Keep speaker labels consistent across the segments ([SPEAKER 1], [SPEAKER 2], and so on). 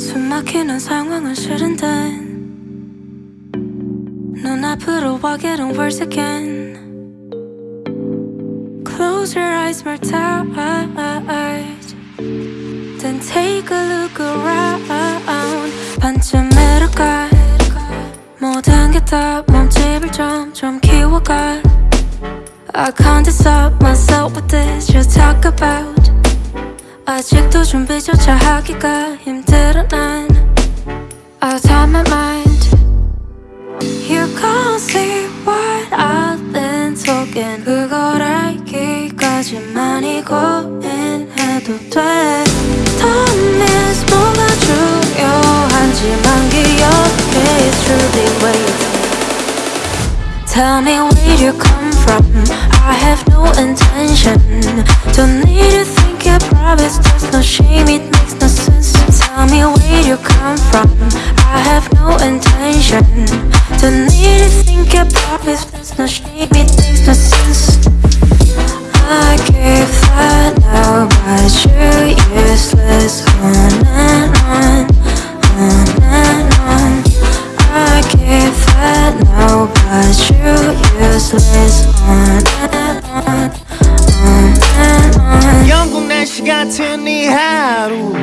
[SPEAKER 1] 숨 막히는 상황은 싫은데 눈 앞으로 와 getting worse again Close your eyes more tight Then take a look around 반쯤 내려가 모든 게 다 몸집을 점점 키워가 I can't stop myself with this you talk about 아직도 준비조차 하기가 힘들어 난 Out of my mind You can't see what I've been talking 그걸 알기까지만이 고민해도 돼 Don't miss 뭐가 중요한지만 기억해 It's truly waiting Tell me where you come from I have no intention to no shame, it makes no sense Tell me where you come from. I have no intention Don't need to think I promise There's no shame, it makes no sense I give that
[SPEAKER 2] 날씨 같은 이 하루.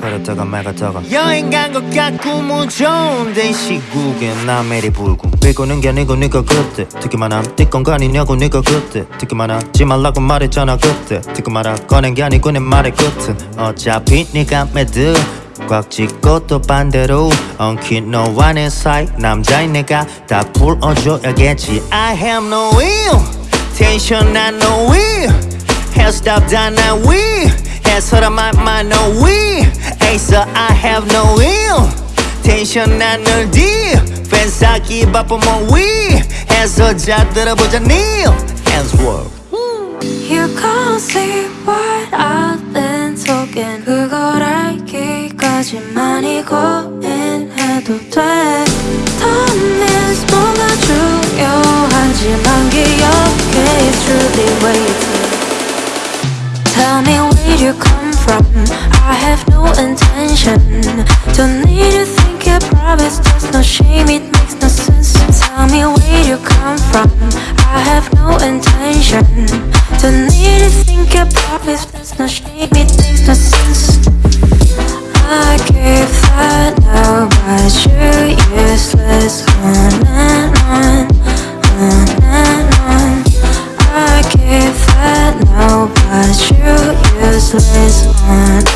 [SPEAKER 3] 흐렸다가 맑았다가
[SPEAKER 2] 여행 간 것 같고 뭐 좋은데 이 시국에
[SPEAKER 3] 남해리 불고. 비고는 게 아니고 네가 그때. 듣기만 함 띠건 거 아니냐고 네가 그때. 듣기만 하지 말라고 말했잖아 그때. 듣고 말아 꺼낸 게 아니고 내 말의 끝은 어차피 네가 매드. 꽉 쥐고 또 반대로 엉킨 너와 내 사이 남자인 내가 다 풀어줘야겠지.
[SPEAKER 2] I have no will. 텐션 난 no will Hairstyle 다난 will 해서라 my mind no will Ace I have no will 텐션 난늘 deal 팬싸기 바빠 뭐 will 해서 자 들어보자 Neil Hands work
[SPEAKER 1] You can't see what I've been talking 그걸 알기까지만이 고민해도 돼 Intention. Don't need to think I promise There's no shame, it makes no sense Tell me where you come from. I have no intention. Don't need to think I promise There's no shame, it makes no sense. I give that now But you useless. On and on On and on. I give that now But you useless. On